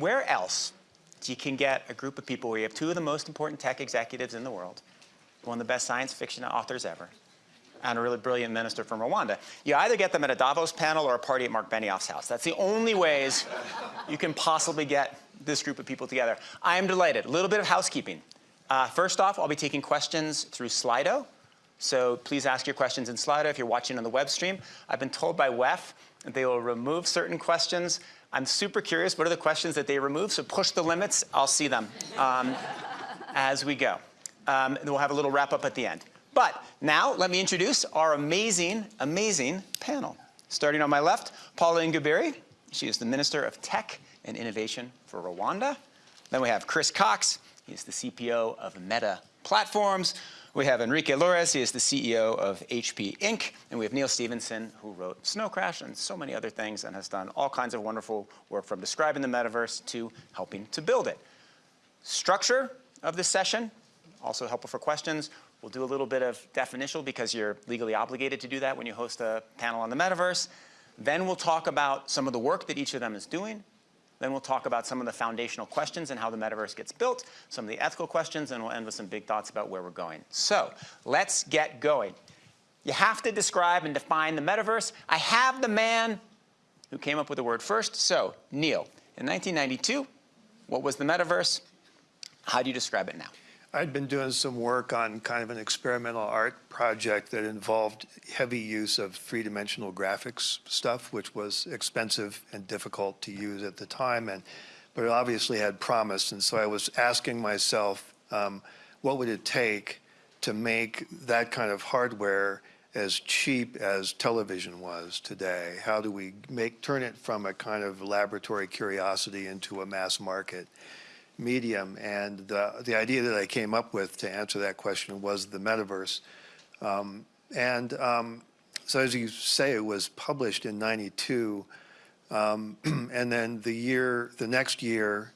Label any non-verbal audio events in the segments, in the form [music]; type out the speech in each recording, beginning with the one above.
where else you can get a group of people where you have two of the most important tech executives in the world, one of the best science fiction authors ever, and a really brilliant minister from Rwanda. You either get them at a Davos panel or a party at Marc Benioff's house. That's the only ways you can possibly get this group of people together. I am delighted. A little bit of housekeeping. Uh, first off, I'll be taking questions through Slido. So please ask your questions in Slido if you're watching on the web stream. I've been told by WEF that they will remove certain questions. I'm super curious, what are the questions that they remove? So push the limits, I'll see them um, as we go. Um, and we'll have a little wrap up at the end. But now let me introduce our amazing, amazing panel. Starting on my left, Paula Ingabire. She is the Minister of Tech and Innovation for Rwanda. Then we have Chris Cox. He's the CPO of Meta Platforms. We have Enrique Lores, he is the CEO of HP Inc., and we have Neal Stephenson, who wrote Snow Crash and so many other things and has done all kinds of wonderful work from describing the metaverse to helping to build it. Structure of this session, also helpful for questions. We'll do a little bit of definitional because you're legally obligated to do that when you host a panel on the metaverse. Then we'll talk about some of the work that each of them is doing. Then we'll talk about some of the foundational questions and how the metaverse gets built, some of the ethical questions, and we'll end with some big thoughts about where we're going. So let's get going. You have to describe and define the metaverse. I have the man who came up with the word first. So Neal, in 1992, what was the metaverse? How do you describe it now? I'd been doing some work on kind of an experimental art project that involved heavy use of three-dimensional graphics stuff, which was expensive and difficult to use at the time, and but it obviously had promise. And so I was asking myself, um, what would it take to make that kind of hardware as cheap as television was today? How do we make turn it from a kind of laboratory curiosity into a mass market? Medium. And the, the idea that I came up with to answer that question was the metaverse. Um, and um, so as you say, it was published in 92. Um, [clears throat] and then the year, the next year,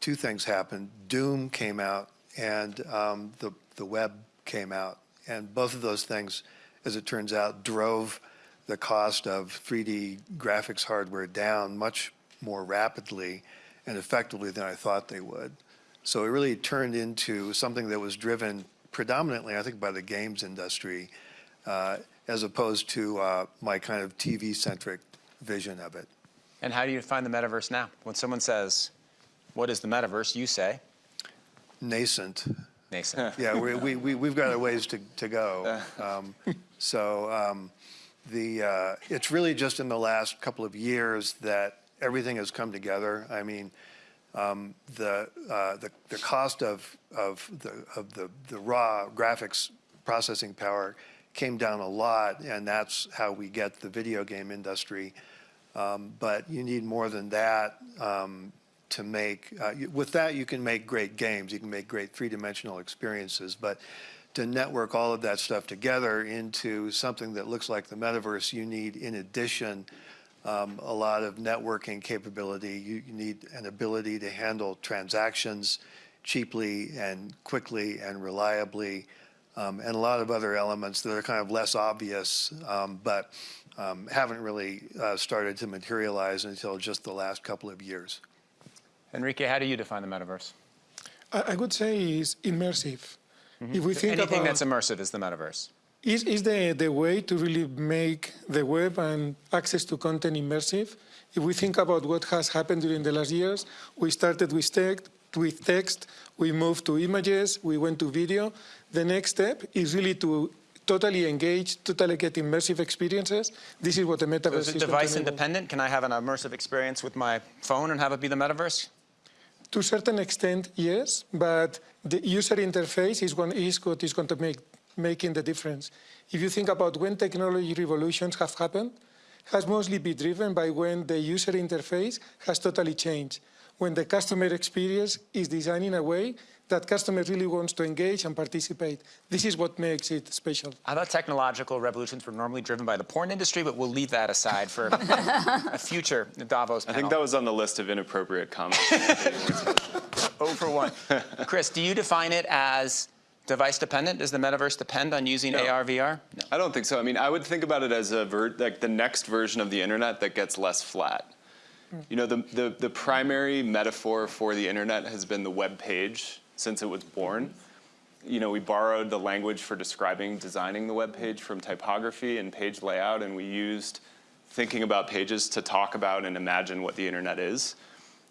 two things happened. Doom came out and um, the, the web came out. And both of those things, as it turns out, drove the cost of 3D graphics hardware down much more rapidly and effectively than I thought they would. So it really turned into something that was driven predominantly, I think, by the games industry, uh, as opposed to uh, my kind of TV-centric vision of it. And how do you define the metaverse now? When someone says, what is the metaverse, you say? Nascent. Nascent. [laughs] yeah, we, we, we, we've got a ways to, to go. [laughs] Um, so um, the, uh, it's really just in the last couple of years that everything has come together. I mean, um, the, uh, the, the cost of, of, the, of the, the raw graphics processing power came down a lot, and that's how we get the video game industry. Um, but you need more than that um, to make, uh, with that you can make great games, you can make great three-dimensional experiences, but to network all of that stuff together into something that looks like the metaverse, you need, in addition, a lot of networking capability. You, you, need an ability to handle transactions cheaply and quickly and reliably, um, and a lot of other elements that are kind of less obvious, um, but um, haven't really uh, started to materialize until just the last couple of years. Enrique, how do you define the metaverse? I, I would say is immersive. Mm -hmm. If we think Anything about, that's immersive is the metaverse is, is the, the way to really make the web and access to content immersive. If we think about what has happened during the last years, we started with text, with text, we moved to images, we went to video. The next step is really to totally engage, totally get immersive experiences. This is what the metaverse so is. Is it device independent? Can I have an immersive experience with my phone and have it be the metaverse? To a certain extent, yes, but the user interface is, one, is what is going to make making the difference. If you think about when technology revolutions have happened, has mostly been driven by when the user interface has totally changed, when the customer experience is designed in a way that customer really wants to engage and participate. This is what makes it special. I thought technological revolutions were normally driven by the porn industry, but we'll leave that aside for a future Davos panel. I think that was on the list of inappropriate comments. [laughs] oh for one. Chris, do you define it as device dependent? Does the metaverse depend on using no. AR, VR? No. I don't think so. I mean, I would think about it as a like the next version of the internet that gets less flat. You know, the, the, the primary metaphor for the internet has been the web page since it was born. You know, we borrowed the language for describing designing the web page from typography and page layout, and we used thinking about pages to talk about and imagine what the internet is.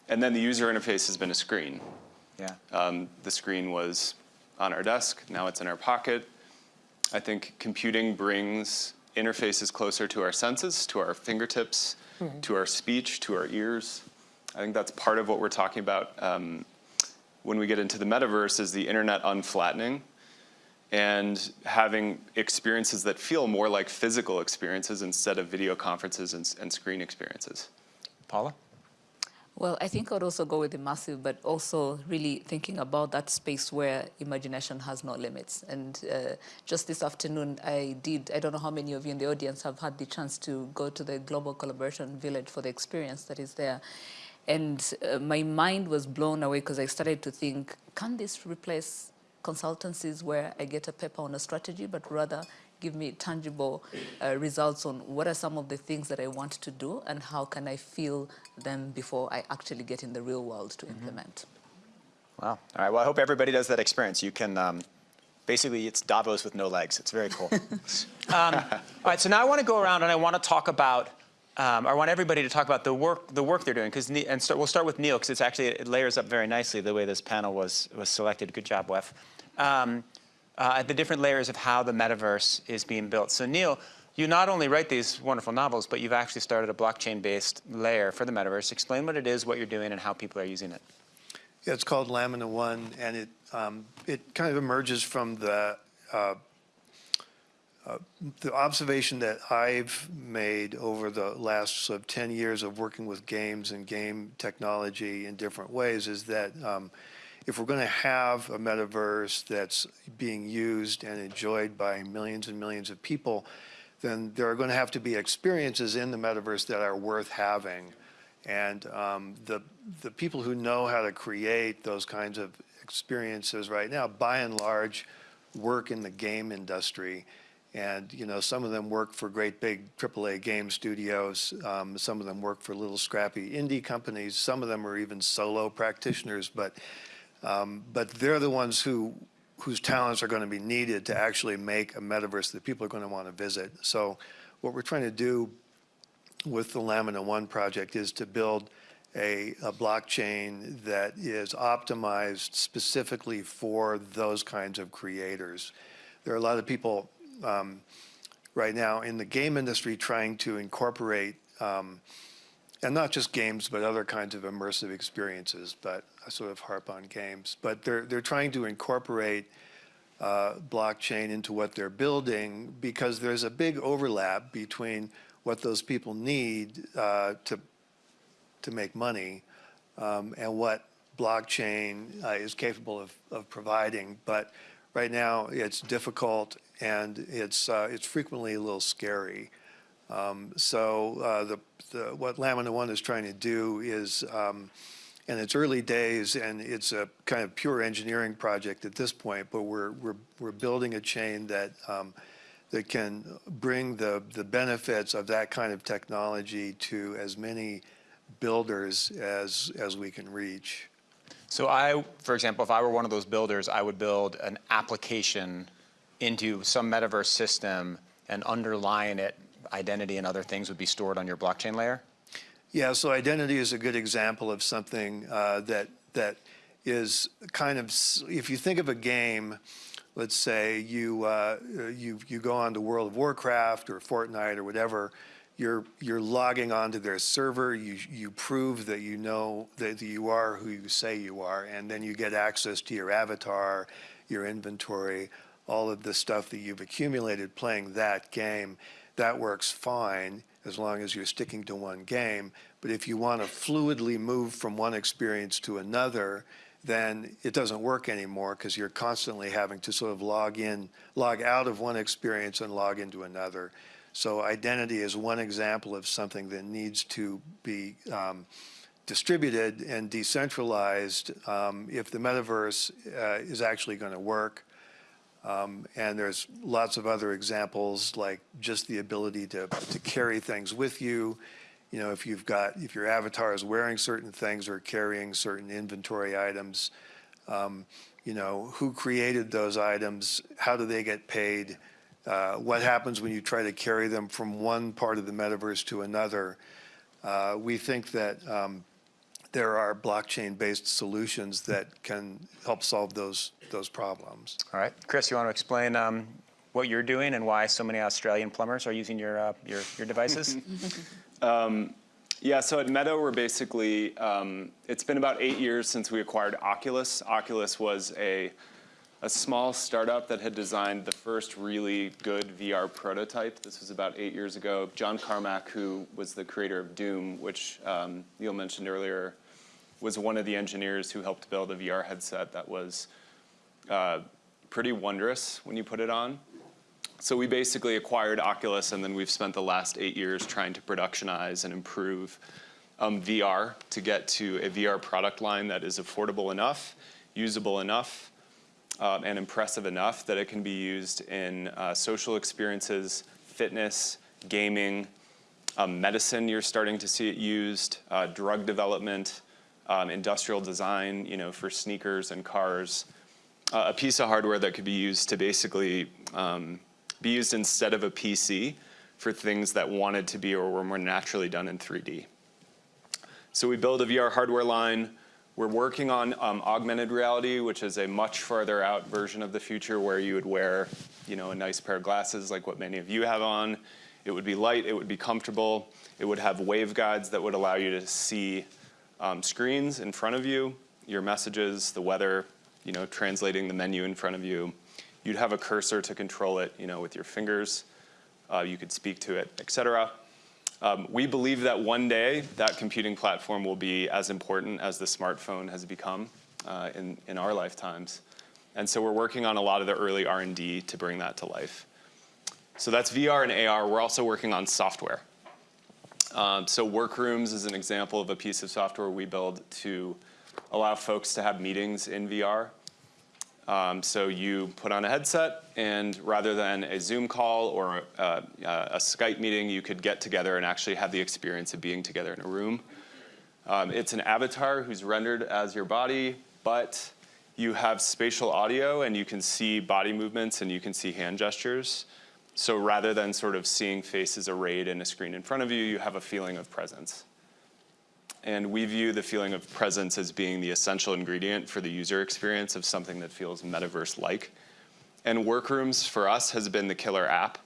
And then the user interface has been a screen. Yeah. Um, the screen was on our desk, now it's in our pocket. I think computing brings interfaces closer to our senses, to our fingertips, to our speech, to our ears. I think that's part of what we're talking about um, when we get into the metaverse is the internet unflattening and having experiences that feel more like physical experiences instead of video conferences and, and screen experiences. Paula? Well, I think I'd also go with the massive, but also really thinking about that space where imagination has no limits. And uh, just this afternoon, I did, I don't know how many of you in the audience have had the chance to go to the Global Collaboration Village for the experience that is there. And uh, my mind was blown away because I started to think, can this replace consultancies where I get a paper on a strategy, but rather give me tangible uh, results on what are some of the things that I want to do and how can I feel them before I actually get in the real world to implement. Wow. All right. Well, I hope everybody does that experience. You can, um, basically, it's Davos with no legs. It's very cool. [laughs] um, all right. So now I want to go around and I want to talk about, um, I want everybody to talk about the work, the work they're doing. Because and start, we'll start with Neal because it's actually it layers up very nicely the way this panel was was selected. Good job, Wef. Um, uh, the different layers of how the metaverse is being built. So Neal, you not only write these wonderful novels, but you've actually started a blockchain-based layer for the metaverse. Explain what it is, what you're doing, and how people are using it. Yeah, it's called Lamina One, and it um, it kind of emerges from the uh, uh, the observation that I've made over the last sort of 10 years of working with games and game technology in different ways is that um, if we're going to have a metaverse that's being used and enjoyed by millions and millions of people, then there are going to have to be experiences in the metaverse that are worth having. And um, the, the people who know how to create those kinds of experiences right now, by and large, work in the game industry. And, you know, some of them work for great big AAA game studios. Um, some of them work for little scrappy indie companies. Some of them are even solo practitioners. But, um, but they're the ones who, whose talents are going to be needed to actually make a metaverse that people are going to want to visit. So what we're trying to do with the Lamina One project is to build a, a, blockchain that is optimized specifically for those kinds of creators. There are a lot of people um, right now in the game industry trying to incorporate, um, and not just games, but other kinds of immersive experiences, but I sort of harp on games, but they're, they're trying to incorporate uh, blockchain into what they're building because there's a big overlap between what those people need uh, to, to make money um, and what blockchain uh, is capable of, of providing. But right now it's difficult and it's, uh, it's frequently a little scary. Um, so uh, the, the, what Lamina One is trying to do is, um, and it's early days and it's a kind of pure engineering project at this point, but we're, we're, we're building a chain that, um, that can bring the, the benefits of that kind of technology to as many builders as, as we can reach. So I, for example, if I were one of those builders, I would build an application into some metaverse system and underlying it, identity and other things would be stored on your blockchain layer? Yeah, so identity is a good example of something uh, that that is kind of, if you think of a game, let's say you uh, you you go on to World of Warcraft or Fortnite or whatever, you're you're logging onto their server. You you prove that you know that you are who you say you are, and then you get access to your avatar, your inventory, all of the stuff that you've accumulated playing that game. That works fine as long as you're sticking to one game. But if you want to fluidly move from one experience to another, then it doesn't work anymore because you're constantly having to sort of log in, log out of one experience and log into another. So identity is one example of something that needs to be um, distributed and decentralized um, if the metaverse uh, is actually going to work. Um, and there's lots of other examples like just the ability to, to carry things with you you know, if you've got, if your avatar is wearing certain things or carrying certain inventory items, um, you know, who created those items? How do they get paid? Uh, what happens when you try to carry them from one part of the metaverse to another? Uh, we think that um, there are blockchain-based solutions that can help solve those those problems. All right, Chris, you want to explain um, what you're doing and why so many Australian plumbers are using your uh, your, your devices? [laughs] Yeah, so at Meta, we're basically, um, it's been about eight years since we acquired Oculus. Oculus was a, a small startup that had designed the first really good VR prototype. This was about eight years ago. John Carmack, who was the creator of Doom, which um, Neal mentioned earlier, was one of the engineers who helped build a VR headset that was uh, pretty wondrous when you put it on. So we basically acquired Oculus, and then we've spent the last eight years trying to productionize and improve um, VR to get to a VR product line that is affordable enough, usable enough, um, and impressive enough that it can be used in uh, social experiences, fitness, gaming, um, medicine. You're starting to see it used, uh, drug development, um, industrial design. You know, for sneakers and cars. Uh, a piece of hardware that could be used to basically um, be used instead of a PC for things that wanted to be or were more naturally done in 3D. So we build a VR hardware line. We're working on um, augmented reality, which is a much farther out version of the future where you would wear, you know, a nice pair of glasses like what many of you have on. It would be light, it would be comfortable. It would have waveguides that would allow you to see um, screens in front of you, your messages, the weather, you know, translating the menu in front of you. You'd have a cursor to control it, you know, with your fingers. Uh, you could speak to it, et cetera. Um, we believe that one day that computing platform will be as important as the smartphone has become uh, in, in our lifetimes. And so we're working on a lot of the early R&D to bring that to life. So that's VR and AR. We're also working on software. Um, so Workrooms is an example of a piece of software we build to allow folks to have meetings in VR. Um, so you put on a headset, and rather than a Zoom call or uh, a Skype meeting, you could get together and actually have the experience of being together in a room. Um, it's an avatar who's rendered as your body, but you have spatial audio, and you can see body movements, and you can see hand gestures. So rather than sort of seeing faces arrayed in a screen in front of you, you have a feeling of presence. And we view the feeling of presence as being the essential ingredient for the user experience of something that feels metaverse-like. And Workrooms for us has been the killer app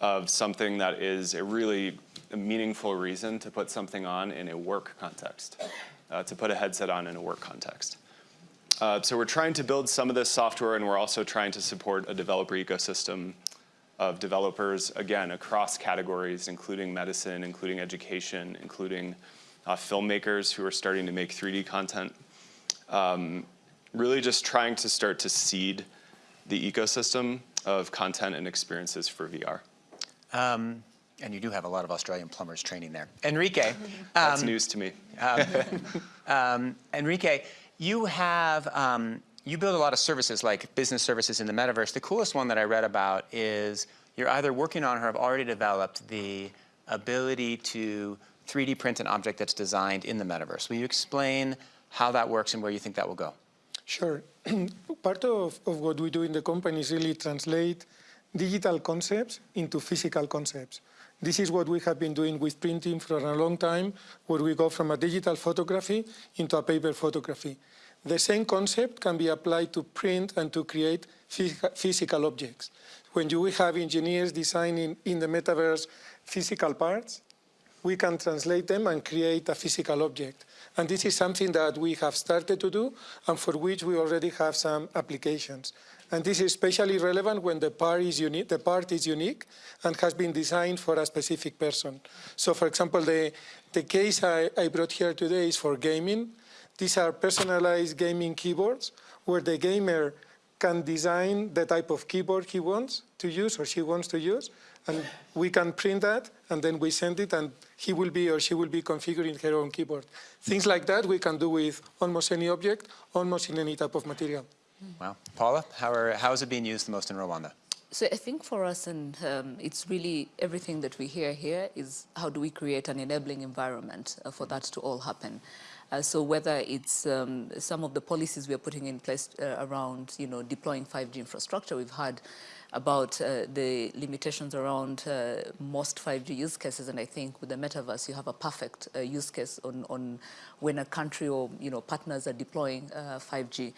of something that is a really meaningful reason to put something on in a work context, uh, to put a headset on in a work context. Uh, so we're trying to build some of this software and we're also trying to support a developer ecosystem of developers, again, across categories, including medicine, including education, including uh, filmmakers who are starting to make 3D content. Um, really just trying to start to seed the ecosystem of content and experiences for VR. Um, and you do have a lot of Australian plumbers training there. Enrique. That's um, news to me. um, [laughs] Enrique, you have, um, you build a lot of services like business services in the metaverse. The coolest one that I read about is you're either working on or have already developed the ability to 3D print an object that's designed in the metaverse. Will you explain how that works and where you think that will go? Sure. [clears throat] Part of, of what we do in the company is really translate digital concepts into physical concepts. This is what we have been doing with printing for a long time, where we go from a digital photography into a paper photography. The same concept can be applied to print and to create physical objects. When you have engineers designing in the metaverse physical parts, we can translate them and create a physical object. And this is something that we have started to do and for which we already have some applications. And this is especially relevant when the part is unique, the part is unique and has been designed for a specific person. So for example, the, the case I, I brought here today is for gaming. These are personalized gaming keyboards where the gamer can design the type of keyboard he wants to use or she wants to use and we can print that, and then we send it, and he will be or she will be configuring her own keyboard. Things like that we can do with almost any object, almost in any type of material. Wow. Paula, how, are, how is it being used the most in Rwanda? So I think for us, and um, it's really everything that we hear here is how do we create an enabling environment uh, for that to all happen. Uh, so whether it's um, some of the policies we are putting in place uh, around, you know, deploying 5G infrastructure, we've had about uh, the limitations around uh, most 5G use cases, and I think with the metaverse, you have a perfect uh, use case on, on when a country or you know partners are deploying 5G.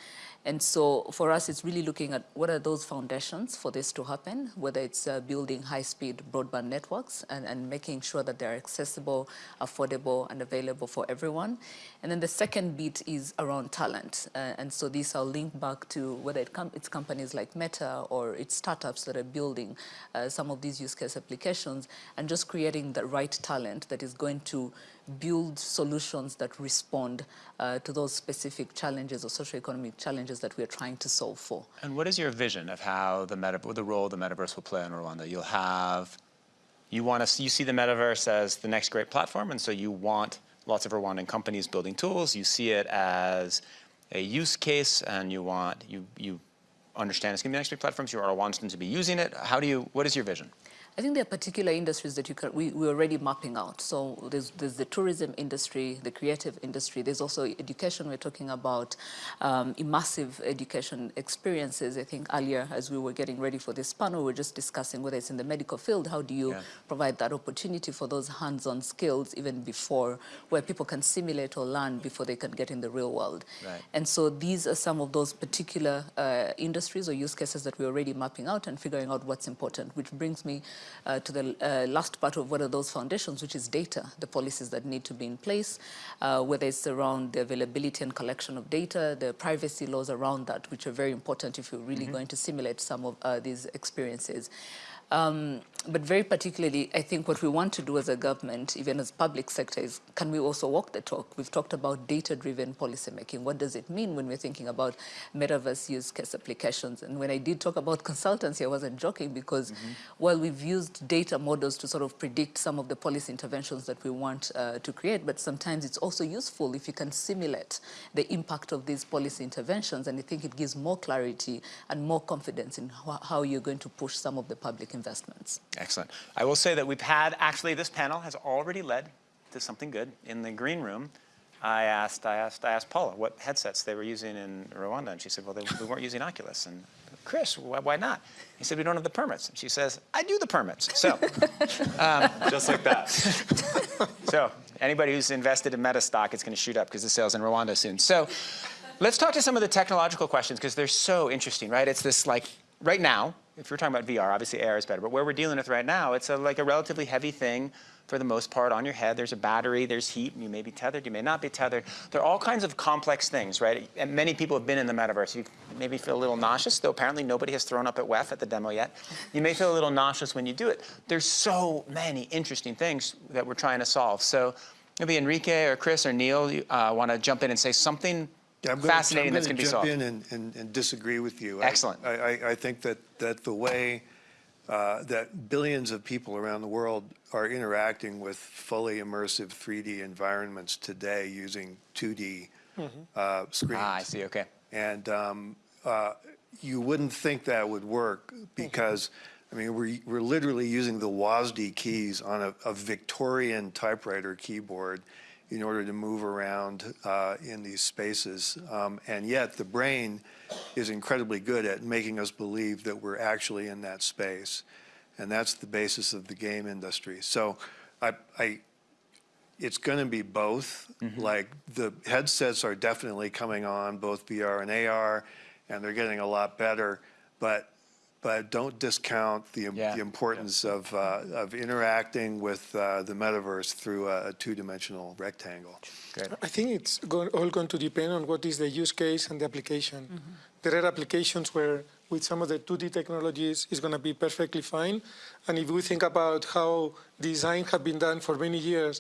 And so for us, it's really looking at what are those foundations for this to happen, whether it's uh, building high-speed broadband networks and, and making sure that they're accessible, affordable, and available for everyone. And then the second bit is around talent. Uh, and so these are linked back to whether it com it's companies like Meta or it's startups that are building uh, some of these use case applications and just creating the right talent that is going to build solutions that respond uh, to those specific challenges or socioeconomic challenges that we're trying to solve for. And what is your vision of how the meta, the role the metaverse will play in Rwanda? You'll have, you want to, you see the metaverse as the next great platform, and so you want lots of Rwandan companies building tools. You see it as a use case, and you want, you, you understand it's going to be the next big platforms. You are Rwandans to be using it. How do you, what is your vision? I think there are particular industries that you can, we, we're already mapping out. So there's, there's the tourism industry, the creative industry. There's also education. We're talking about um, immersive education experiences. I think earlier, as we were getting ready for this panel, we were just discussing whether it's in the medical field, how do you yeah. provide that opportunity for those hands-on skills even before, where people can simulate or learn before they can get in the real world. Right. And so these are some of those particular uh, industries or use cases that we're already mapping out and figuring out what's important, which brings me uh, to the uh, last part of what are those foundations, which is data, the policies that need to be in place, uh, whether it's around the availability and collection of data, the privacy laws around that, which are very important if you're really mm -hmm. going to simulate some of uh, these experiences. Um, but very particularly, I think what we want to do as a government, even as public sector, is can we also walk the talk? We've talked about data-driven policymaking. What does it mean when we're thinking about metaverse use case applications? And when I did talk about consultancy, I wasn't joking because mm -hmm. while we've used data models to sort of predict some of the policy interventions that we want uh, to create, but sometimes it's also useful if you can simulate the impact of these policy interventions. And I think it gives more clarity and more confidence in how you're going to push some of the public investments. Excellent. I will say that we've had, actually this panel has already led to something good. In the green room, I asked, I asked, I asked Paula what headsets they were using in Rwanda, and she said, well, they, we weren't using Oculus. And Chris, why, why, not? He said, we don't have the permits. And she says, I do the permits. So, [laughs] um, just like that. [laughs] so, anybody who's invested in Meta stock, it's going to shoot up because the sales in Rwanda soon. So, let's talk to some of the technological questions because they're so interesting, right? It's this like, right now, if you're talking about VR, obviously AR is better, but where we're dealing with right now, it's a, like a relatively heavy thing for the most part on your head. There's a battery, there's heat, you may be tethered, you may not be tethered. There are all kinds of complex things, right? And many people have been in the metaverse. You maybe feel a little nauseous, though apparently nobody has thrown up at WEF at the demo yet. You may feel a little nauseous when you do it. There's so many interesting things that we're trying to solve. So maybe Enrique or Chris or Neil uh, want to jump in and say something yeah, I'm fascinating gonna, that's going to be solved. jump in and, and, and, disagree with you. Excellent. I, I, I think that, that the way uh, that billions of people around the world are interacting with fully immersive 3D environments today using 2D mm -hmm. uh, screens. Ah, I see, okay. And um, uh, you wouldn't think that would work because, I mean, we're, we're literally using the WASD keys on a, a Victorian typewriter keyboard in order to move around uh, in these spaces. Um, and yet the brain is incredibly good at making us believe that we're actually in that space. And that's the basis of the game industry. So I, I it's going to be both. Mm -hmm. Like the headsets are definitely coming on, both VR and AR, and they're getting a lot better. But but don't discount the, yeah. the importance yeah. of, uh, of interacting with uh, the metaverse through a, a two-dimensional rectangle. Good. I think it's go all going to depend on what is the use case and the application. Mm -hmm. There are applications where with some of the 2D technologies is going to be perfectly fine. And if we think about how design had been done for many years,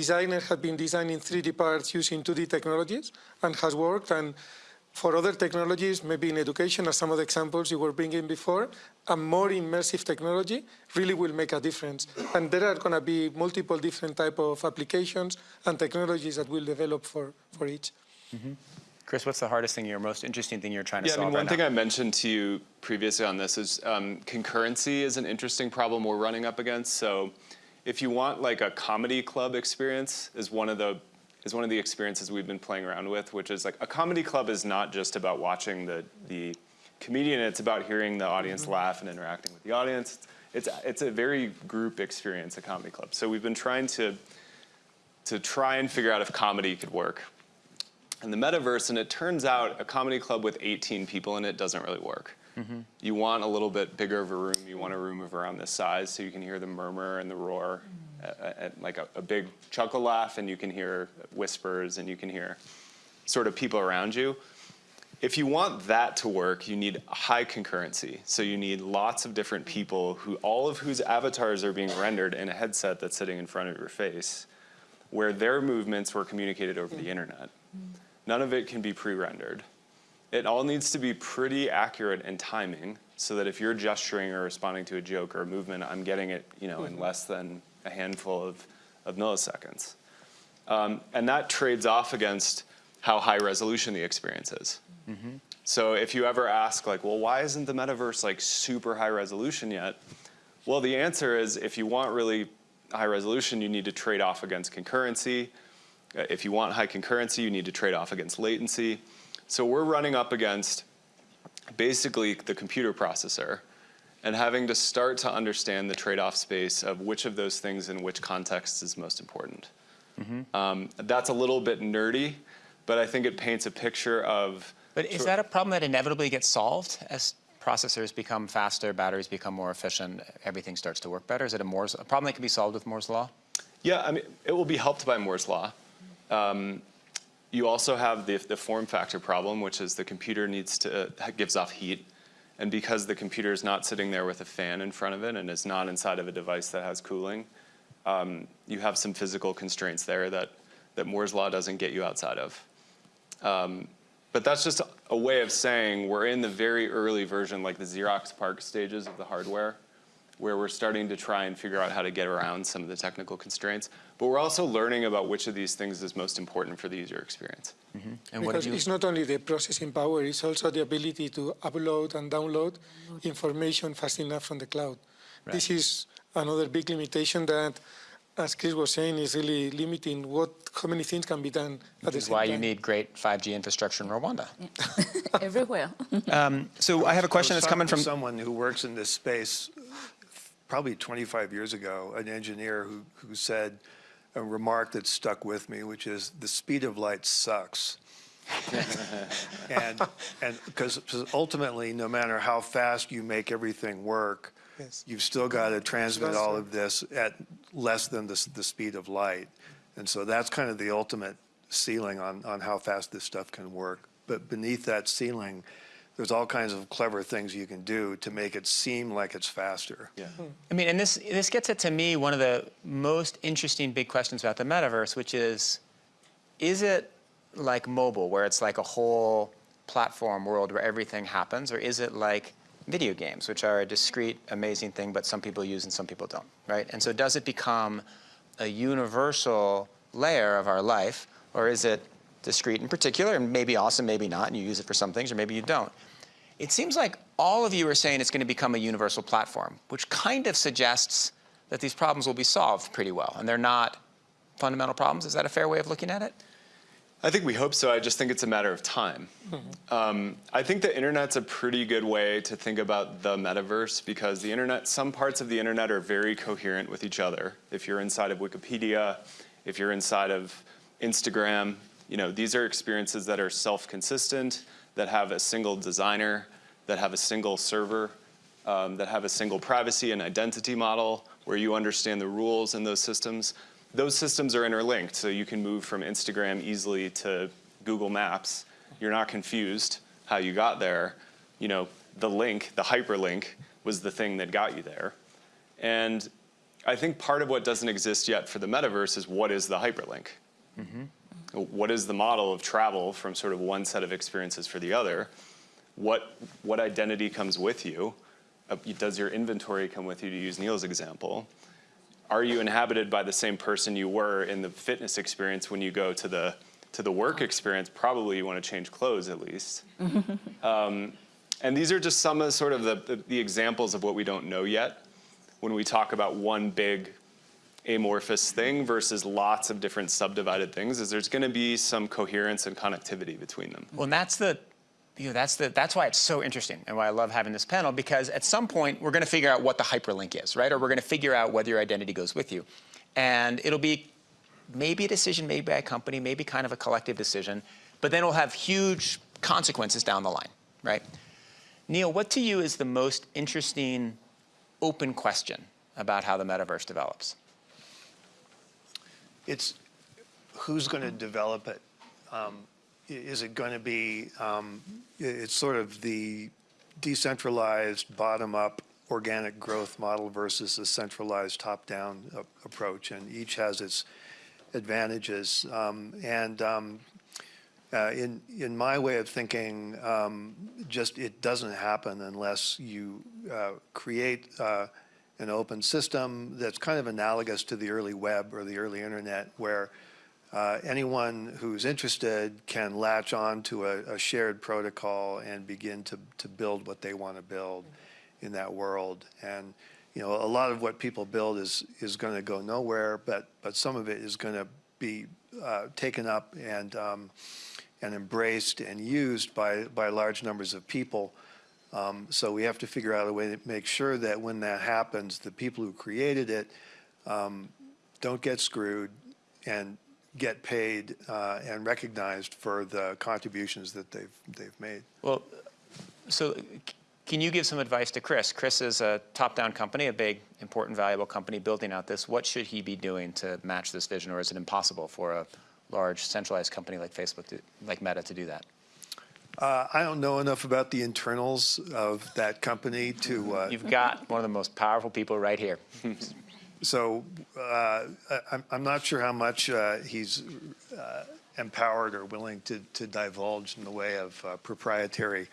designers have been designing 3D parts using 2D technologies and has worked. And for other technologies, maybe in education, as some of the examples you were bringing before, a more immersive technology really will make a difference. And there are going to be multiple different type of applications and technologies that will develop for, for each. Mm -hmm. Chris, what's the hardest thing, or most interesting thing you're trying to Yeah, I mean, one right thing now? I mentioned to you previously on this is um, concurrency is an interesting problem we're running up against. So, if you want like a comedy club experience, is one of the is one of the experiences we've been playing around with, which is like a comedy club is not just about watching the the comedian; it's about hearing the audience mm-hmm. laugh and interacting with the audience. It's it's a very group experience, a comedy club. So we've been trying to to try and figure out if comedy could work in the metaverse, and it turns out a comedy club with 18 people in it doesn't really work. Mm-hmm. You want a little bit bigger of a room. You want a room of around this size so you can hear the murmur and the roar, mm-hmm. Uh, uh, like a, a big chuckle laugh, and you can hear whispers and you can hear sort of people around you. If you want that to work, you need high concurrency. So you need lots of different people who all of whose avatars are being rendered in a headset that's sitting in front of your face, where their movements were communicated over the internet. None of it can be pre-rendered. It all needs to be pretty accurate in timing so that if you're gesturing or responding to a joke or a movement, I'm getting it, you know, in less than a handful of, of milliseconds. Um, and that trades off against how high resolution the experience is. So if you ever ask like, well, why isn't the metaverse like super high resolution yet? Well, the answer is if you want really high resolution, you need to trade off against concurrency. Uh, If you want high concurrency, you need to trade off against latency. So we're running up against basically the computer processor and having to start to understand the trade-off space of which of those things in which context is most important. Um, that's a little bit nerdy, but I think it paints a picture of But is that a problem that inevitably gets solved as processors become faster, batteries become more efficient, everything starts to work better? Is it a Moore's a problem that can be solved with Moore's law? Yeah, I mean, it will be helped by Moore's law. Um, you also have the, the form factor problem, which is the computer needs to uh, gives off heat, and because the computer is not sitting there with a fan in front of it and is not inside of a device that has cooling, um, you have some physical constraints there that that Moore's law doesn't get you outside of. Um, but that's just a way of saying we're in the very early version, like the Xerox PARC stages of the hardware, where we're starting to try and figure out how to get around some of the technical constraints. But we're also learning about which of these things is most important for the user experience. Mm-hmm. And Because have you, it's not only the processing power, it's also the ability to upload and download information fast enough from the cloud. This is another big limitation that, as Chris was saying, is really limiting what how many things can be done at which the is why time. you need great 5G infrastructure in Rwanda. [laughs] Everywhere. Um, so I have a question that's coming from, Someone who works in this space, probably 25 years ago, an engineer who, who said a remark that stuck with me, which is, the speed of light sucks. And, and, because ultimately, no matter how fast you make everything work, Yes. you've still got to transmit all of this at less than the, the speed of light. And so that's kind of the ultimate ceiling on, on how fast this stuff can work. But beneath that ceiling, there's all kinds of clever things you can do to make it seem like it's faster. Yeah. Hmm. I mean, and this, this gets at to me one of the most interesting big questions about the metaverse, which is, is it like mobile, where it's like a whole platform world where everything happens, or is it like video games, which are a discrete, amazing thing, but some people use and some people don't, right? And so does it become a universal layer of our life, or is it discrete in particular, and maybe awesome, maybe not, and you use it for some things, or maybe you don't? It seems like all of you are saying it's going to become a universal platform, which kind of suggests that these problems will be solved pretty well, and they're not fundamental problems. Is that a fair way of looking at it? I think we hope so. I just think it's a matter of time. Um, I think the internet's a pretty good way to think about the metaverse because the internet, some parts of the internet are very coherent with each other. If you're inside of Wikipedia, if you're inside of Instagram, you know, these are experiences that are self-consistent, that have a single designer, that have a single server, um, that have a single privacy and identity model where you understand the rules in those systems. Those systems are interlinked, so you can move from Instagram easily to Google Maps. You're not confused how you got there. You know, the link, the hyperlink, was the thing that got you there. And I think part of what doesn't exist yet for the metaverse is what is the hyperlink? What is the model of travel from sort of one set of experiences for the other? What, what identity comes with you? Uh, does your inventory come with you, to use Neal's example? Are you inhabited by the same person you were in the fitness experience when you go to the to the work experience, probably you want to change clothes at least. [laughs] um, and these are just some of sort of the, the, the examples of what we don't know yet when we talk about one big amorphous thing versus lots of different subdivided things is there's going to be some coherence and connectivity between them. Well, and that's the, you know, that's the, that's why it's so interesting and why I love having this panel because at some point we're going to figure out what the hyperlink is, right? Or we're going to figure out whether your identity goes with you, and it'll be maybe a decision made by a company, maybe kind of a collective decision, but then it'll have huge consequences down the line, right? Neal, what to you is the most interesting open question about how the metaverse develops? It's who's going to develop it? Um, Is it going to be, um, it's sort of the decentralized, bottom-up organic growth model versus the centralized top-down approach, and each has its advantages. Um, And um, uh, in, in my way of thinking, um, just it doesn't happen unless you uh, create uh, an open system that's kind of analogous to the early web or the early internet, where uh, anyone who's interested can latch on to a, a shared protocol and begin to, to build what they want to build in that world. And you know, a lot of what people build is is going to go nowhere, but but some of it is going to be uh, taken up and um, and embraced and used by by large numbers of people. Um, so we have to figure out a way to make sure that when that happens, the people who created it um, don't get screwed and get paid uh, and recognized for the contributions that they've they've made. Well, so can you give some advice to Chris? Chris is a top-down company, a big, important, valuable company building out this. What should he be doing to match this vision, or is it impossible for a large, centralized company like Facebook, to, like Meta, to do that? Uh, I don't know enough about the internals of that company to. Uh, You've got one of the most powerful people right here. [laughs] So uh, I- I'm, I'm not sure how much uh, he's uh, empowered or willing to, to divulge in the way of uh, proprietary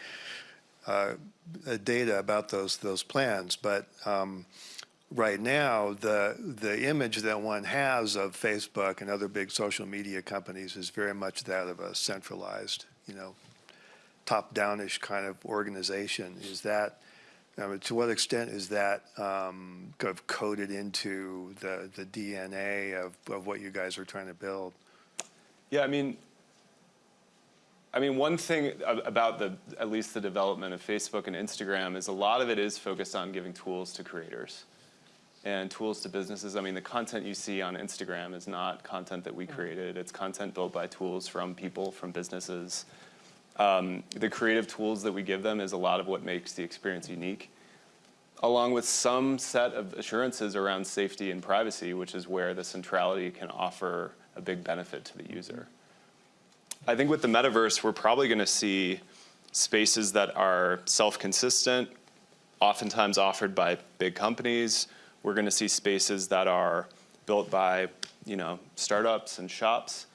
data about those those plans. But um, right now, the the image that one has of Facebook and other big social media companies is very much that of a centralized, you know, top-downish kind of organization. Is that I mean, to what extent is that um, kind of coded into the, the DNA of, of what you guys are trying to build? Yeah, I mean, I mean, one thing about the at least the development of Facebook and Instagram is a lot of it is focused on giving tools to creators and tools to businesses. I mean, the content you see on Instagram is not content that we created. It's content built by tools from people, from businesses. Um, the creative tools that we give them is a lot of what makes the experience unique, along with some set of assurances around safety and privacy, which is where the centrality can offer a big benefit to the user. I think with the metaverse, we're probably going to see spaces that are self-consistent, oftentimes offered by big companies. We're going to see spaces that are built by, you know, startups and shops.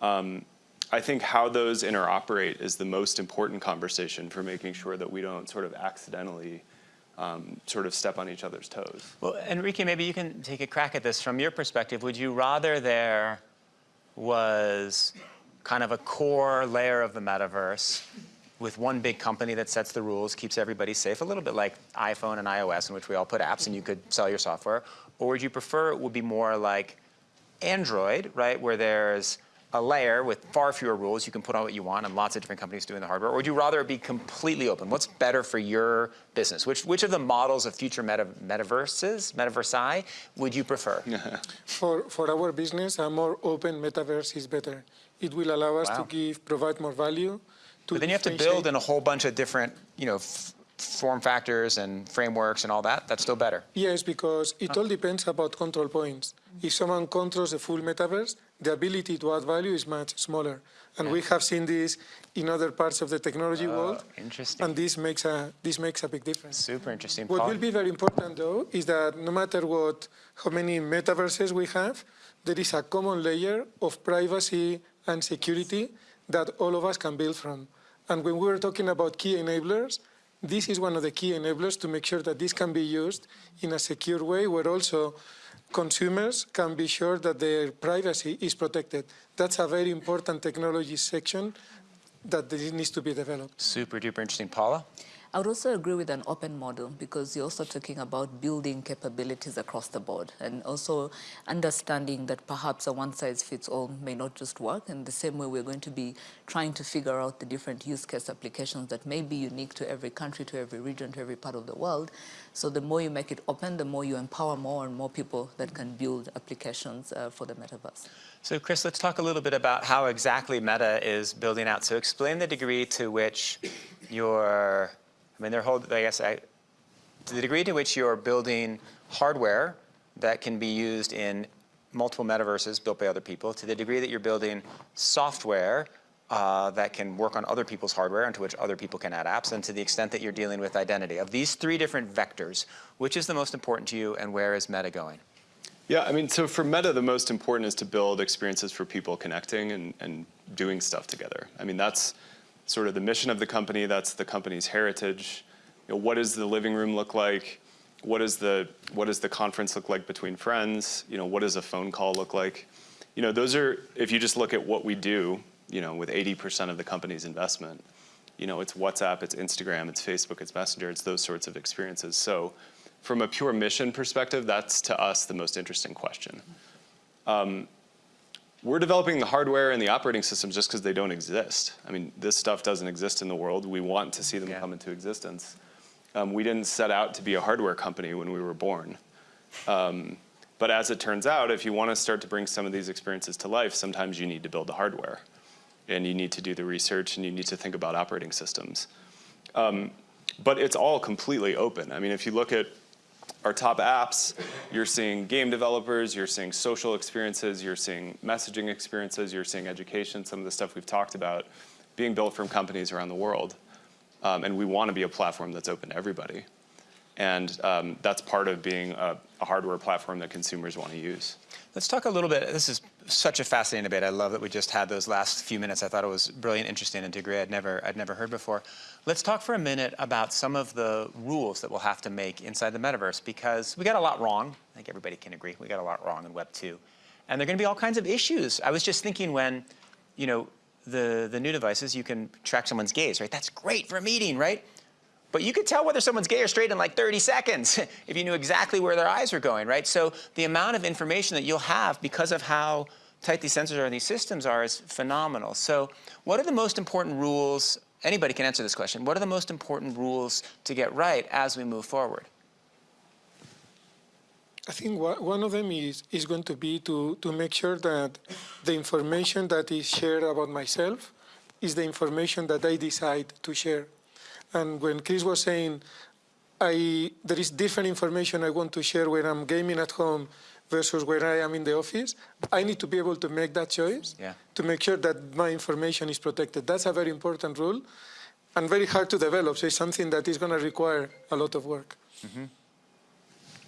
Um, I think how those interoperate is the most important conversation for making sure that we don't sort of accidentally um, sort of step on each other's toes. Well, Enrique, maybe you can take a crack at this from your perspective. Would you rather there was kind of a core layer of the metaverse with one big company that sets the rules, keeps everybody safe, a little bit like iPhone and iOS, in which we all put apps and you could sell your software? Or would you prefer it would be more like Android, right, where there's a layer with far fewer rules. You can put on what you want, and lots of different companies doing the hardware. Or would you rather it be completely open? What's better for your business? Which which of the models of future meta, metaverses, metaversi, would you prefer? [laughs] For, for our business, a more open metaverse is better. It will allow us Wow. to give, provide more value. To But then you have to build in a whole bunch of different, you know, form factors and frameworks and all that. That's still better. Yes, because it all depends about control points. If someone controls the full metaverse, the ability to add value is much smaller. And we have seen this in other parts of the technology oh, world. interesting. And this makes a, this makes a big difference. Super interesting. What Paul? will be very important, though, is that no matter what, how many metaverses we have, there is a common layer of privacy and security that all of us can build from. And when we were talking about key enablers, this is one of the key enablers to make sure that this can be used in a secure way, where also consumers can be sure that their privacy is protected. That's a very important technology section that needs to be developed. Super duper interesting. Paula? I would also agree with an open model because you're also talking about building capabilities across the board and also understanding that perhaps a one size fits all may not just work. And the same way we're going to be trying to figure out the different use case applications that may be unique to every country, to every region, to every part of the world. So the more you make it open, the more you empower more and more people that can build applications uh, for the metaverse. So Chris, let's talk a little bit about how exactly Meta is building out. So explain the degree to which you're, I mean, they're whole, I guess, I, to the degree to which you're building hardware that can be used in multiple metaverses built by other people, to the degree that you're building software uh, that can work on other people's hardware and to which other people can add apps, and to the extent that you're dealing with identity. Of these three different vectors, which is the most important to you and where is Meta going? Yeah, I mean, so for Meta, the most important is to build experiences for people connecting and, and doing stuff together. I mean, that's sort of the mission of the company. That's the company's heritage. You know, what does the living room look like? What does the what does the conference look like between friends? You know, what does a phone call look like? You know, those are if you just look at what we do. You know, with 80% of the company's investment, you know, it's WhatsApp, it's Instagram, it's Facebook, it's Messenger, it's those sorts of experiences. So from a pure mission perspective, that's to us the most interesting question. Um, we're developing the hardware and the operating systems just because they don't exist. I mean, this stuff doesn't exist in the world. We want to see them Yeah. come into existence. Um, we didn't set out to be a hardware company when we were born. Um, but as it turns out, if you want to start to bring some of these experiences to life, sometimes you need to build the hardware. And you need to do the research and you need to think about operating systems. Um, but it's all completely open. I mean, if you look at our top apps, you're seeing game developers, you're seeing social experiences, you're seeing messaging experiences, you're seeing education, some of the stuff we've talked about being built from companies around the world. Um, and we want to be a platform that's open to everybody. And um, that's part of being a, a hardware platform that consumers want to use. Let's talk a little bit, this is such a fascinating debate. I love that we just had those last few minutes. I thought it was brilliant, interesting, and degree I'd never, I'd never heard before. Let's talk for a minute about some of the rules that we'll have to make inside the metaverse because we got a lot wrong. I think everybody can agree. We got a lot wrong in Web 2. And there are going to be all kinds of issues. I was just thinking when, you know, the, the new devices, you can track someone's gaze, right? That's great for a meeting, right? But you could tell whether someone's gay or straight in like 30 seconds [laughs] if you knew exactly where their eyes were going, right? So the amount of information that you'll have because of how tight these sensors are and these systems are is phenomenal. So what are the most important rules? Anybody can answer this question. What are the most important rules to get right as we move forward? I think one of them is, is going to be to, to make sure that the information that is shared about myself is the information that I decide to share. And when Chris was saying, I, there is different information I want to share when I'm gaming at home versus where I am in the office, I need to be able to make that choice Yeah. to make sure that my information is protected. That's a very important rule and very hard to develop. So it's something that is going to require a lot of work.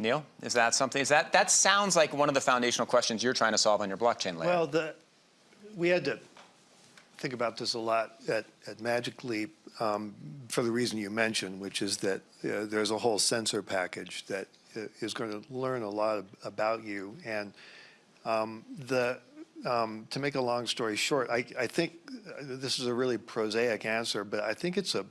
Neal, is that something, is that, that sounds like one of the foundational questions you're trying to solve on your blockchain layer. Well, the, we had to think about this a lot at, at Magic Leap um, for the reason you mentioned, which is that uh, there's a whole sensor package that is going to learn a lot ab- about you. And um, the, um, to make a long story short, I, I think uh, this is a really prosaic answer, but I think it's a,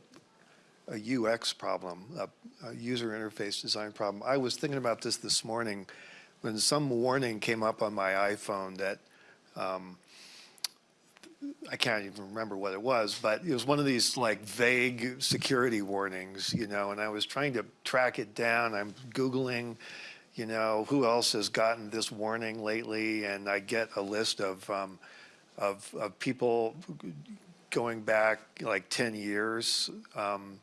a UX problem, a, a user interface design problem. I was thinking about this this morning when some warning came up on my iPhone that um, I can't even remember what it was, but it was one of these like vague security warnings, you know, and I was trying to track it down. I'm Googling, you know, who else has gotten this warning lately, and I get a list of, um, of, of people going back like 10 years. Um,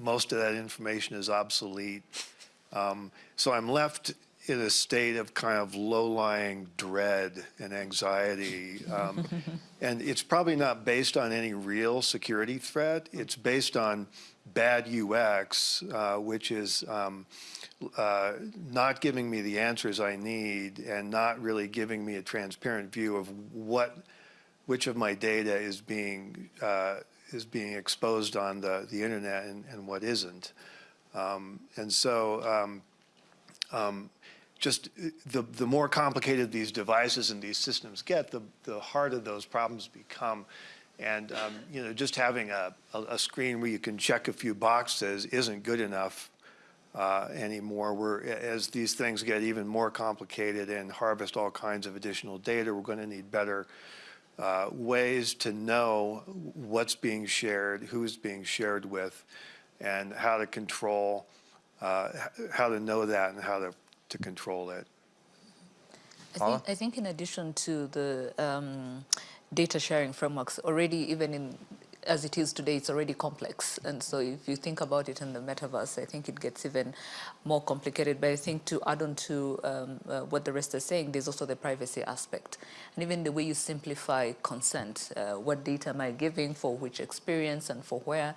most of that information is obsolete. Um, so I'm left in a state of kind of low-lying dread and anxiety. Um, [laughs] and it's probably not based on any real security threat. It's based on bad UX, uh, which is um, uh, not giving me the answers I need and not really giving me a transparent view of what, which of my data is being uh, is being exposed on the, the internet and, and what isn't. Um, and so um, um, just uh, the, the more complicated these devices and these systems get, the, the harder those problems become. And, um, you know, just having a, a, screen where you can check a few boxes isn't good enough uh, anymore. We're, as these things get even more complicated and harvest all kinds of additional data, we're going to need better uh, ways to know what's being shared, who's being shared with, and how to control, uh, how to know that and how to, to control it. I think, I think in addition to the um, data sharing frameworks, already even in as it is today, it's already complex. And so if you think about it in the metaverse, I think it gets even more complicated. But I think to add on to um, uh, what the rest are saying, there's also the privacy aspect. And even the way you simplify consent, uh, what data am I giving for which experience and for where?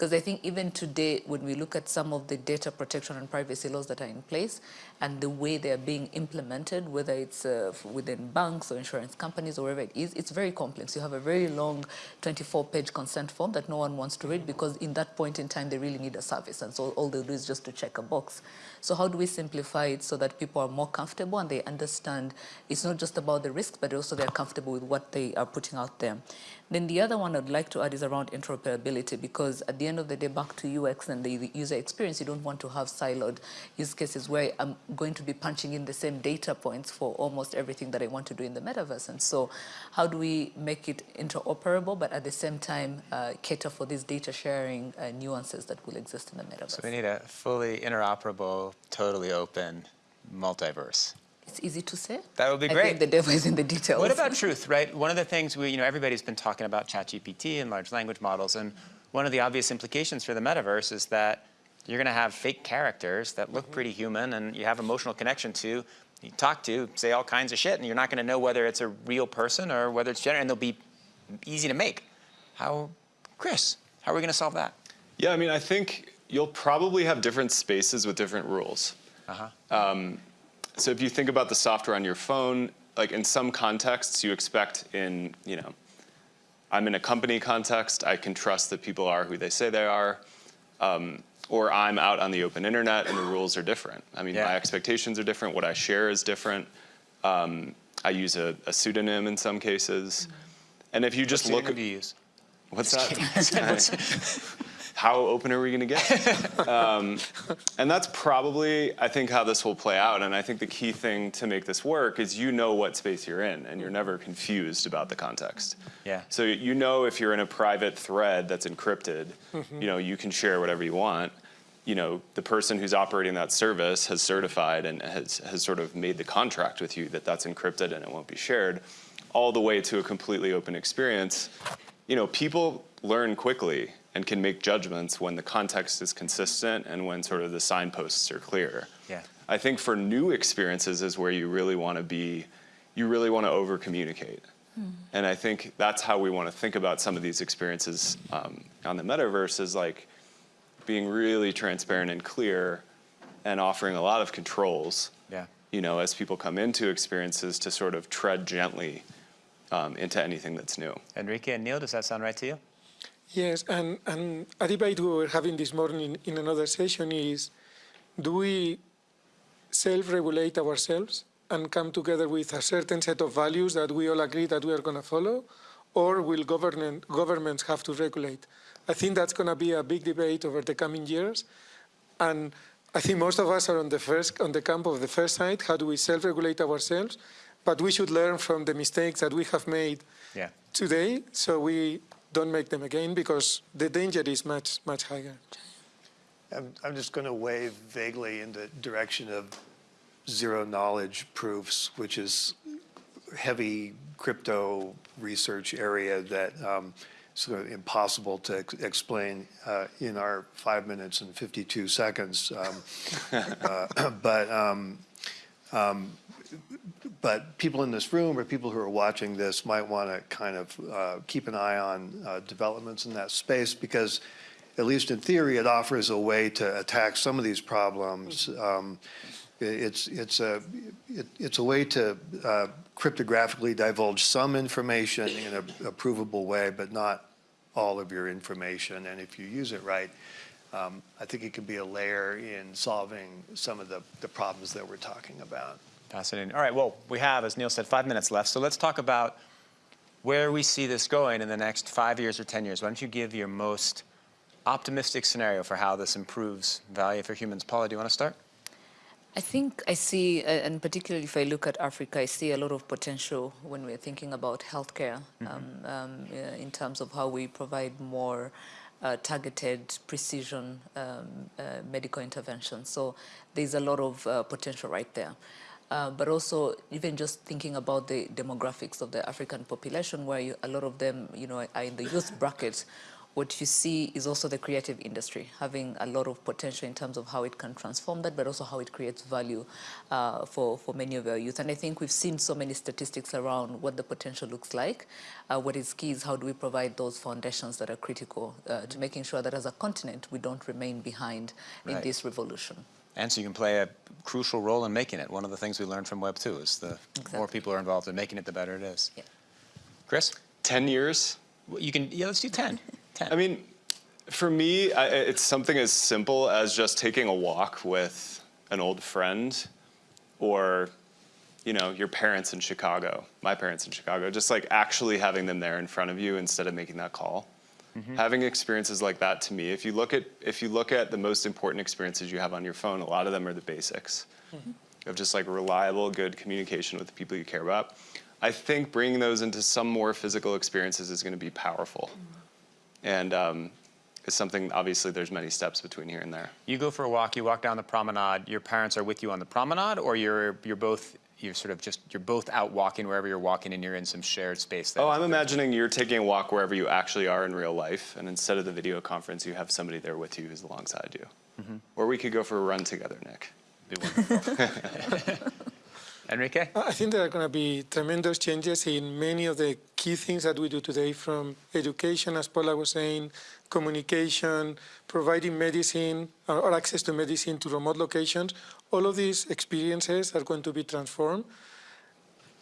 Because I think even today, when we look at some of the data protection and privacy laws that are in place and the way they're being implemented, whether it's uh, within banks or insurance companies or wherever it is, it's very complex. You have a very long 24-page consent form that no one wants to read because in that point in time, they really need a service. And so all they do is just to check a box. So how do we simplify it so that people are more comfortable and they understand it's not just about the risks, but also they're comfortable with what they are putting out there. Then the other one I'd like to add is around interoperability because at the end of the day, back to UX and the user experience, you don't want to have siloed use cases where I'm going to be punching in the same data points for almost everything that I want to do in the metaverse. And so how do we make it interoperable, but at the same time uh, cater for these data sharing uh, nuances that will exist in the metaverse? So we need a fully interoperable, totally open multiverse. It's easy to say. That would be I great. think the devil is in the details. What about truth, right? One of the things we, you know, everybody's been talking about ChatGPT and large language models, and one of the obvious implications for the metaverse is that you're going to have fake characters that look pretty human and you have emotional connection to, you talk to, say all kinds of shit, and you're not going to know whether it's a real person or whether it's generated, and they'll be easy to make. How, Chris, how are we going to solve that? Yeah, I mean, I think you'll probably have different spaces with different rules. Uh-huh. Um, so if you think about the software on your phone, like in some contexts, you expect in, you know, I'm in a company context, I can trust that people are who they say they are. Um, or I'm out on the open internet and the rules are different. I mean, Yeah. my expectations are different, what I share is different. Um, I use a, a pseudonym in some cases. And if you just What look pseudonym do you use? What's that? [laughs] [laughs] [laughs] how open are we going to get? [laughs] um, and that's probably, I think, how this will play out. And I think the key thing to make this work is you know what space you're in, and you're never confused about the context. Yeah. So you know if you're in a private thread that's encrypted, you know you can share whatever you want. You know the person who's operating that service has certified and has has sort of made the contract with you that that's encrypted and it won't be shared, all the way to a completely open experience. You know people learn quickly and can make judgments when the context is consistent and when sort of the signposts are clear. Yeah. I think for new experiences is where you really want to be, you really want to over communicate. And I think that's how we want to think about some of these experiences um, on the metaverse is like being really transparent and clear and offering a lot of controls, Yeah. you know, as people come into experiences to sort of tread gently um, into anything that's new. Enrique and Neal, does that sound right to you? Yes, and, and a debate we were having this morning in another session is, do we self-regulate ourselves and come together with a certain set of values that we all agree that we are going to follow, or will government, governments have to regulate? I think that's going to be a big debate over the coming years, and I think most of us are on the first on the camp of the first side. How do we self-regulate ourselves? But we should learn from the mistakes that we have made Yeah. today, so we don't make them again because the danger is much, much higher. I'm, I'm just going to wave vaguely in the direction of zero knowledge proofs, which is heavy crypto research area that um, sort of impossible to ex- explain uh, in our five minutes and 52 seconds. Um, [laughs] uh, but um, um, but people in this room or people who are watching this might want to kind of uh, keep an eye on uh, developments in that space because, at least in theory, it offers a way to attack some of these problems. Um, it's it's a it, it's a way to uh, cryptographically divulge some information in a, a provable way, but not all of your information. And if you use it right, um, I think it could be a layer in solving some of the, the problems that we're talking about. Fascinating. All right, well, we have, as Neal said, five minutes left. So let's talk about where we see this going in the next five years or 10 years. Why don't you give your most optimistic scenario for how this improves value for humans? Paula, do you want to start? I think I see, uh, and particularly if I look at Africa, I see a lot of potential when we're thinking about healthcare um, um, uh, in terms of how we provide more uh, targeted precision um, uh, medical intervention. So there's a lot of uh, potential right there. Uh, but also even just thinking about the demographics of the African population, where you, a lot of them, you know, are in the youth [laughs] bracket, what you see is also the creative industry having a lot of potential in terms of how it can transform that, but also how it creates value uh, for, for many of our youth. And I think we've seen so many statistics around what the potential looks like. Uh, what is key is how do we provide those foundations that are critical uh, to making sure that as a continent, we don't remain behind in this revolution. And so you can play a crucial role in making it. One of the things we learned from Web 2 is the more people are involved in making it, the better it is. Yeah. Chris? 10 years? You can, yeah, let's do 10. [laughs] 10. I mean, for me, I, it's something as simple as just taking a walk with an old friend or, you know, your parents in Chicago, my parents in Chicago, just like actually having them there in front of you instead of making that call. Mm-hmm. Having experiences like that to me, if you look at if you look at the most important experiences you have on your phone, a lot of them are the basics mm-hmm. of just like reliable, good communication with the people you care about. I think bringing those into some more physical experiences is going to be powerful. Mm-hmm. And um, it's something obviously there's many steps between here and there. You go for a walk, you walk down the promenade, your parents are with you on the promenade, or you're, you're both, you're sort of just, you're both out walking wherever you're walking and you're in some shared space. that- oh i'm imagining you're taking a walk wherever you actually are in real life and instead of the video conference you have somebody there with you who's alongside you mm-hmm. or we could go for a run together nick Be wonderful. [laughs] Enrique? I think there are going to be tremendous changes in many of the key things that we do today, from education, as Paula was saying, communication, providing medicine or or access to medicine to remote locations. All of these experiences are going to be transformed.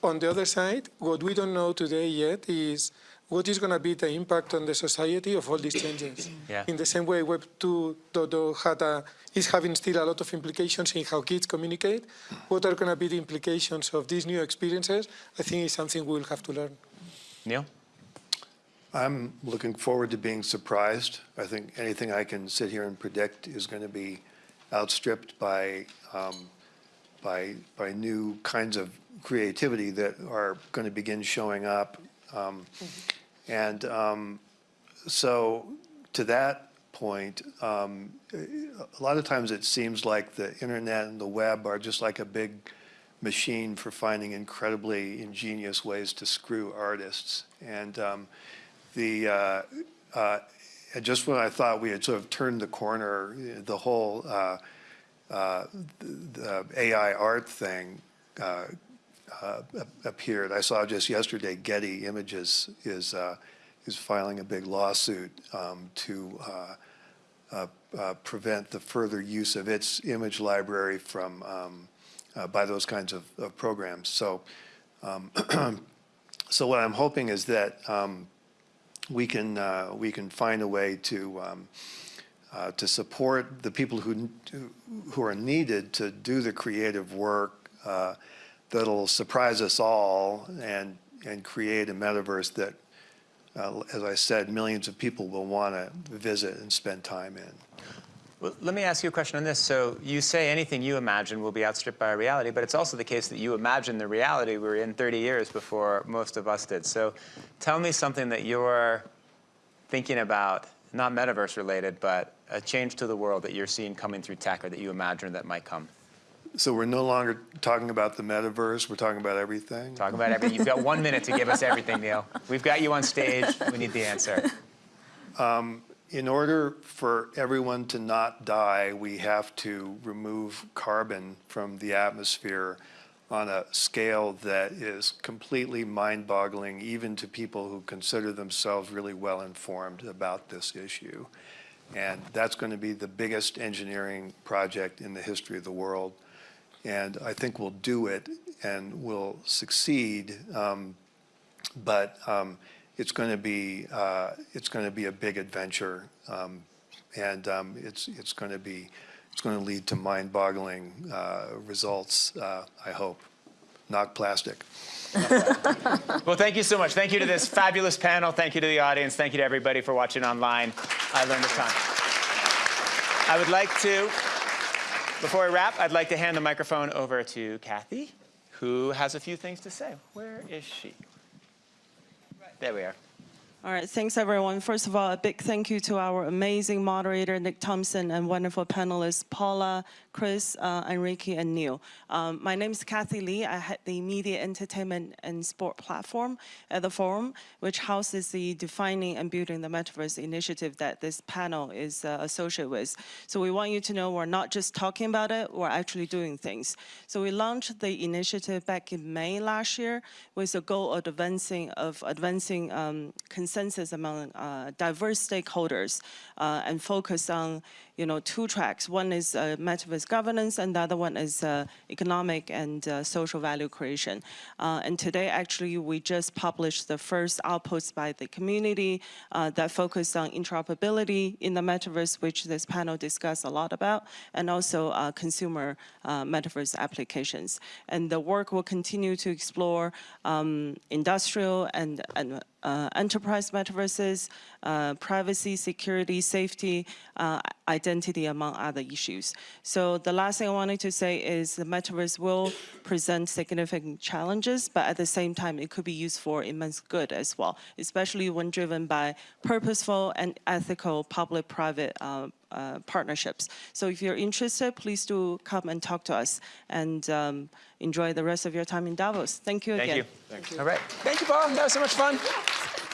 On the other side, what we don't know today yet is what is going to be the impact on the society of all these changes. [coughs] Yeah. In the same way, Web 2.0 is having still a lot of implications in how kids communicate. What are going to be the implications of these new experiences? I think is something we'll have to learn. Neal? I'm looking forward to being surprised. I think anything I can sit here and predict is going to be outstripped by, um, by, by new kinds of creativity that are going to begin showing up. Um, And um, so to that point, um, a lot of times it seems like the internet and the web are just like a big machine for finding incredibly ingenious ways to screw artists. And um, the uh, uh, just when I thought we had sort of turned the corner, the whole uh, uh, the AI art thing uh, uh, appeared. I saw just yesterday Getty Images is uh, is filing a big lawsuit um, to prevent the further use of its image library from um, by those kinds of, of programs. So, um, [clears throat] so what I'm hoping is that um, we can uh, we can find a way to um, uh, to support the people who who are needed to do the creative work uh, that'll surprise us all and and create a metaverse that, uh, as I said, millions of people will want to visit and spend time in. Well, let me ask you a question on this. So you say anything you imagine will be outstripped by reality, but it's also the case that you imagine the reality we were in 30 years before most of us did. So tell me something that you're thinking about, not metaverse related, but a change to the world that you're seeing coming through tech or that you imagine that might come. So we're no longer talking about the metaverse. We're talking about everything. Talk about everything. You've got one minute to give us everything, Neal. We've got you on stage. We need the answer. Um, In order for everyone to not die, we have to remove carbon from the atmosphere on a scale that is completely mind-boggling, even to people who consider themselves really well-informed about this issue. And that's going to be the biggest engineering project in the history of the world. And I think we'll do it and we'll succeed. Um, but um, it's going to be uh, it's going to be a big adventure um, And um, it's, it's going to be, it's going to lead to mind-boggling uh, results, uh, I hope. Not plastic. Well, thank you so much. Thank you to this fabulous panel. Thank you to the audience. Thank you to everybody for watching online. I learned a ton. I would like to, before I wrap, I'd like to hand the microphone over to Cathy, who has a few things to say. Where is she? There we are. All right, thanks everyone. First of all, a big thank you to our amazing moderator, Nick Thompson, and wonderful panelists, Paula, Chris, uh, Enrique, and Neal. Um, my name is Cathy Li. I head the Media, Entertainment, and Sport platform at the forum, which houses the Defining and Building the Metaverse initiative that this panel is uh, associated with. So we want you to know we're not just talking about it, we're actually doing things. So we launched the initiative back in May last year with the goal of advancing, of advancing um, consensus among uh, diverse stakeholders uh, and focus on you know, two tracks. One is uh, metaverse governance, and the other one is uh, economic and uh, social value creation. Uh, and today, actually, we just published the first outpost by the community uh, that focused on interoperability in the metaverse, which this panel discussed a lot about, and also uh, consumer metaverse applications. And the work will continue to explore um, industrial and, and uh, enterprise metaverses, uh, privacy, security, safety, uh, identity, among other issues. So the last thing I wanted to say is the metaverse will present significant challenges, but at the same time, it could be used for immense good as well, especially when driven by purposeful and ethical public-private uh, uh, partnerships. So if you're interested, please do come and talk to us and um, enjoy the rest of your time in Davos. Thank you again. Thank you. All right. Thank you, Paul. That was so much fun. [laughs]